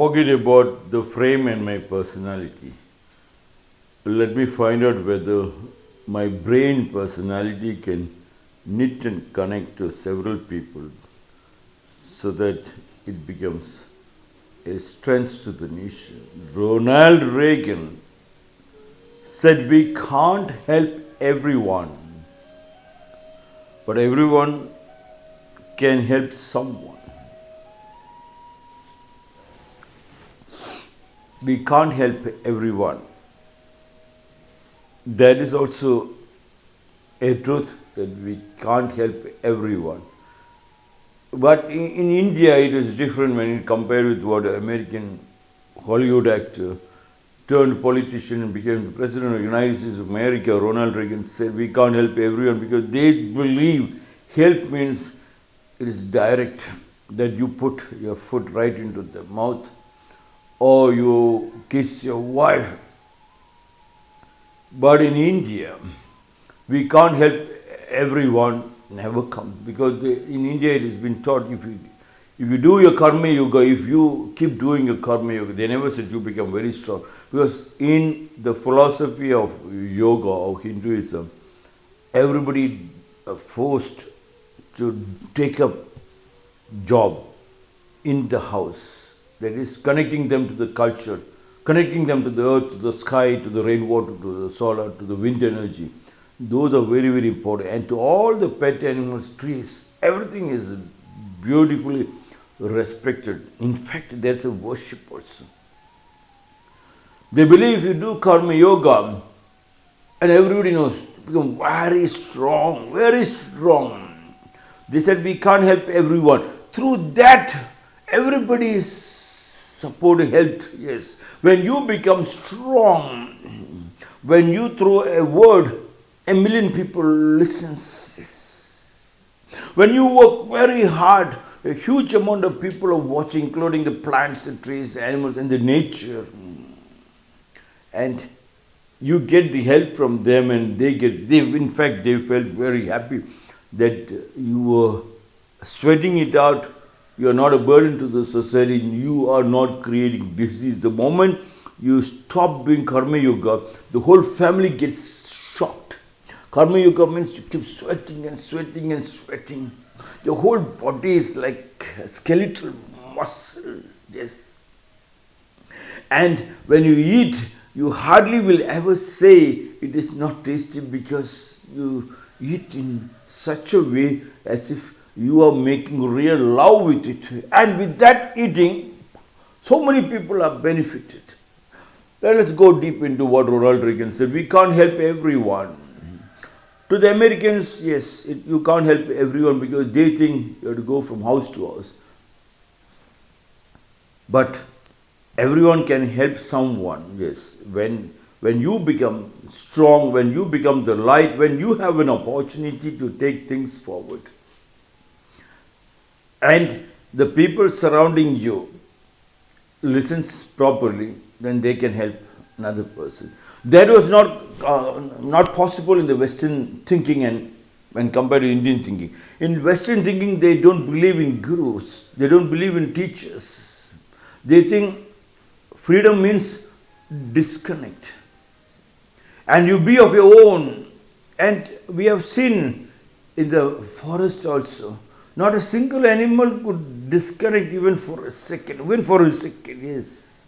forget about the frame and my personality. Let me find out whether my brain personality can knit and connect to several people so that it becomes a strength to the nation. Ronald Reagan said, We can't help everyone, but everyone can help someone. We can't help everyone. That is also a truth that we can't help everyone. But in, in India, it is different when you compare with what an American Hollywood actor turned politician and became the president of the United States of America, Ronald Reagan said, we can't help everyone because they believe help means it is direct, that you put your foot right into the mouth or you kiss your wife. But in India, we can't help everyone never come because they, in India it has been taught if you if you do your karma yoga, if you keep doing your karma yoga, they never said you become very strong. Because in the philosophy of yoga or Hinduism, everybody uh, forced to take up job in the house. That is connecting them to the culture, connecting them to the earth, to the sky, to the rainwater, to the solar, to the wind energy. Those are very, very important. And to all the pet animals, trees, everything is beautifully respected. In fact, there's a worship also. They believe if you do karma yoga, and everybody knows, become very strong, very strong. They said we can't help everyone. Through that, everybody is supported, helped. Yes. When you become strong, when you throw a word, a million people listens. Yes. When you work very hard, a huge amount of people are watching, including the plants, the trees, the animals, and the nature. And you get the help from them, and they get, they, in fact, they felt very happy that you were sweating it out. You are not a burden to the society, you are not creating disease. The moment you stop doing karma yoga, the whole family gets shocked. Karma yoga means you keep sweating and sweating and sweating. Your whole body is like skeletal muscle. Yes. And when you eat, you hardly will ever say it is not tasty because you eat in such a way as if you are making real love with it. And with that eating, so many people are benefited. Let us go deep into what Ronald Reagan said. We can't help everyone. To the Americans, yes, it, you can't help everyone because they think you have to go from house to house. But everyone can help someone, yes. When, when you become strong, when you become the light, when you have an opportunity to take things forward. And the people surrounding you listens properly, then they can help another person. That was not, uh, not possible in the Western thinking and when compared to Indian thinking. In Western thinking, they don't believe in gurus. They don't believe in teachers. They think freedom means disconnect. And you be of your own. And we have seen in the forest also, not a single animal could disconnect even for a second, even for a second, yes.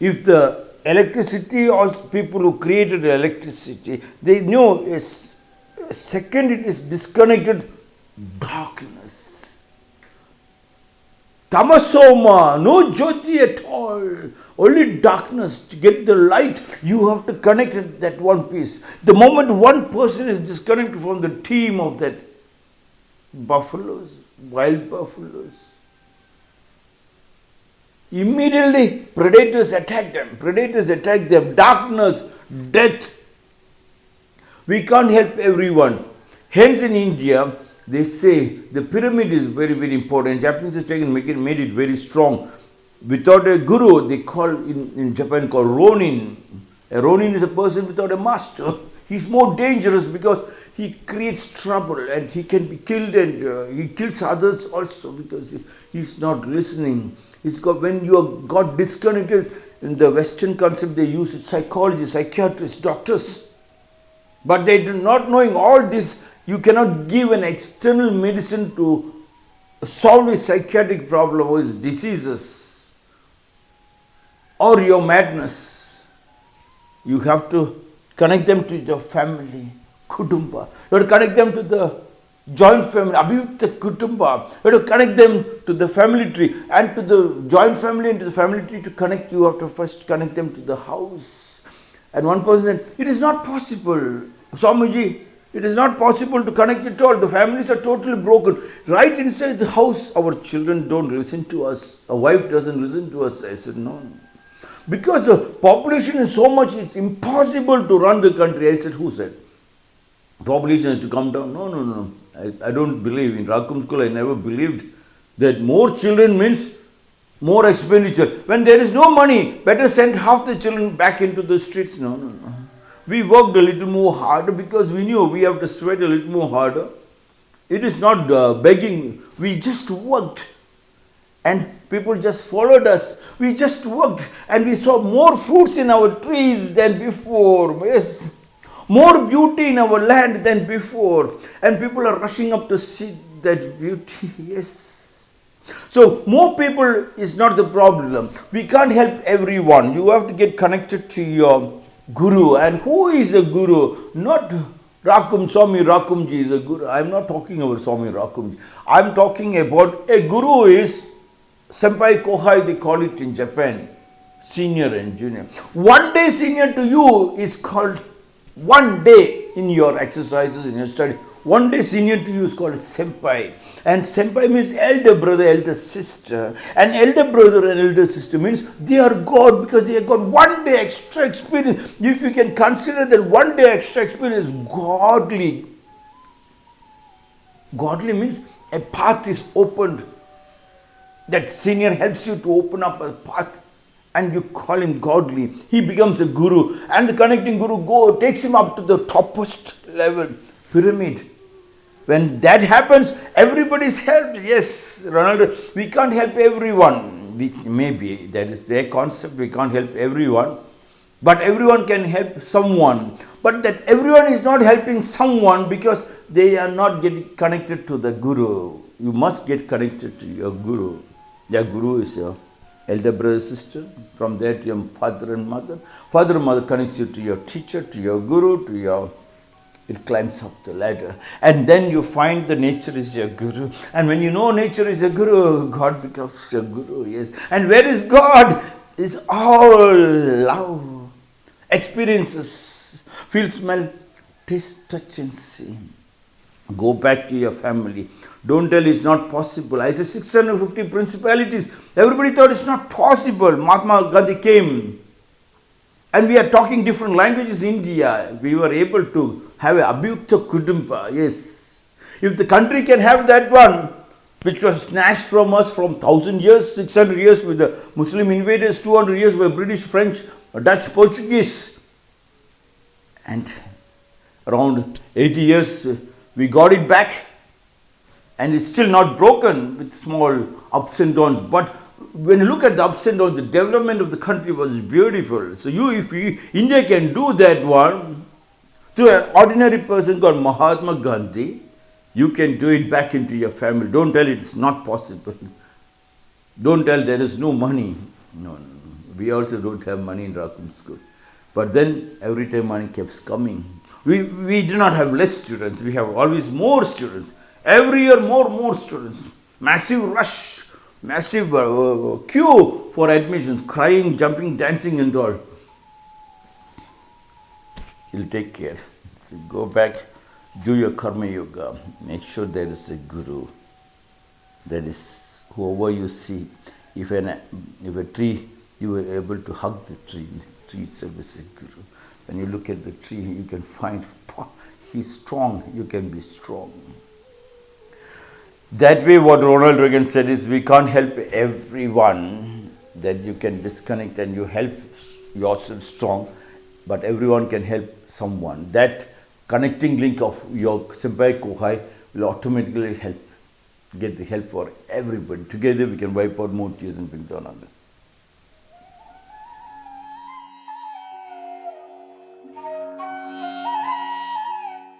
If the electricity or people who created the electricity, they know a second it is disconnected, darkness. Tamasoma, no jyoti at all, only darkness. To get the light, you have to connect that one piece. The moment one person is disconnected from the team of that buffaloes, wild buffaloes, Immediately, predators attack them. Predators attack them. Darkness, death. We can't help everyone. Hence, in India, they say the pyramid is very, very important. Japanese has taken make it, made it very strong. Without a guru, they call in, in Japan called ronin. A ronin is a person without a master. He's more dangerous because he creates trouble and he can be killed and uh, he kills others also because he, he's not listening. He's got, when you are got disconnected, in the Western concept they use it, psychologists, psychiatrists, doctors. But they do not knowing all this, you cannot give an external medicine to solve a psychiatric problem or his diseases or your madness. You have to connect them to your family, kutumba. To connect them to the joint family, abhivukta kutumba. To connect them to the family tree and to the joint family and to the family tree to connect you have to first connect them to the house. And one person said, it is not possible. Swamiji, it is not possible to connect at all. The families are totally broken. Right inside the house, our children don't listen to us. A wife doesn't listen to us. I said, no. Because the population is so much, it's impossible to run the country. I said, who said? Population has to come down. No, no, no. I, I don't believe. In Rakum school, I never believed that more children means more expenditure. When there is no money, better send half the children back into the streets. No, no, no. We worked a little more harder because we knew we have to sweat a little more harder. It is not uh, begging. We just worked and people just followed us. We just worked and we saw more fruits in our trees than before. Yes, more beauty in our land than before. And people are rushing up to see that beauty. Yes. So, more people is not the problem. We can't help everyone. You have to get connected to your guru. And who is a guru? Not Rakum Swami Rakumji is a guru. I'm not talking about Swami Rakumji. I'm talking about a guru is Senpai Kohai, they call it in Japan, senior and junior. One day senior to you is called one day in your exercises, in your study. One day senior to you is called senpai. And senpai means elder brother, elder sister. And elder brother and elder sister means they are God because they have got one day extra experience. If you can consider that one day extra experience godly. Godly means a path is opened. That senior helps you to open up a path and you call him godly. He becomes a guru and the connecting guru go takes him up to the topmost level pyramid when that happens, everybody is helped. Yes, Ronaldo, we can't help everyone. We, maybe that is their concept, we can't help everyone. But everyone can help someone. But that everyone is not helping someone because they are not getting connected to the Guru. You must get connected to your Guru. Your Guru is your elder brother, sister. From there to your father and mother. Father and mother connects you to your teacher, to your Guru, to your it climbs up the ladder. And then you find the nature is your guru. And when you know nature is your guru, God becomes your guru. Yes. And where is God? Is all love. Experiences. Feel, smell, taste, touch, and see. Go back to your family. Don't tell it's not possible. I said 650 principalities. Everybody thought it's not possible. Mahatma Gandhi came. And we are talking different languages in India. We were able to have a Abhyukta Kudumba, yes. If the country can have that one, which was snatched from us from 1000 years, 600 years with the Muslim invaders, 200 years by British, French, Dutch, Portuguese, and around 80 years we got it back and it's still not broken with small ups and downs. But when you look at the ups and downs, the development of the country was beautiful. So you, if you, India can do that one, to an ordinary person called Mahatma Gandhi, you can do it back into your family. Don't tell it's not possible. Don't tell there is no money. No, no. We also don't have money in Rakum school. But then every time money keeps coming. We, we do not have less students. We have always more students. Every year more, more students. Massive rush, massive uh, queue for admissions, crying, jumping, dancing and all he'll take care. So go back, do your karma yoga, make sure there is a guru. That is whoever you see. If an if a tree, you are able to hug the tree. Tree itself is a guru. When you look at the tree, you can find he's strong. You can be strong. That way, what Ronald Reagan said is, we can't help everyone. That you can disconnect and you help yourself strong, but everyone can help someone. That connecting link of your Senpai Kohai will automatically help, get the help for everybody. Together we can wipe out more tears in Pingtonanga.